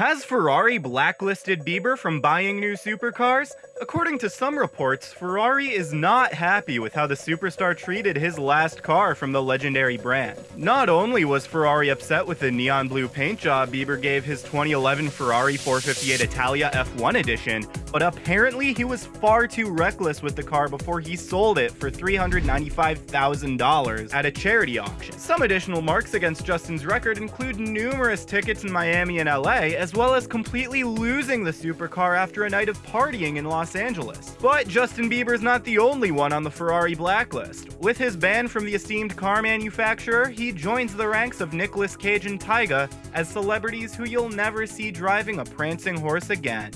Has Ferrari blacklisted Bieber from buying new supercars? According to some reports, Ferrari is not happy with how the superstar treated his last car from the legendary brand. Not only was Ferrari upset with the neon blue paint job Bieber gave his 2011 Ferrari 458 Italia F1 edition, but apparently he was far too reckless with the car before he sold it for $395,000 at a charity auction. Some additional marks against Justin's record include numerous tickets in Miami and LA, as well as completely losing the supercar after a night of partying in Los Angeles. But Justin Bieber's not the only one on the Ferrari blacklist. With his ban from the esteemed car manufacturer, he joins the ranks of Nicolas Cage and Tyga as celebrities who you'll never see driving a prancing horse again.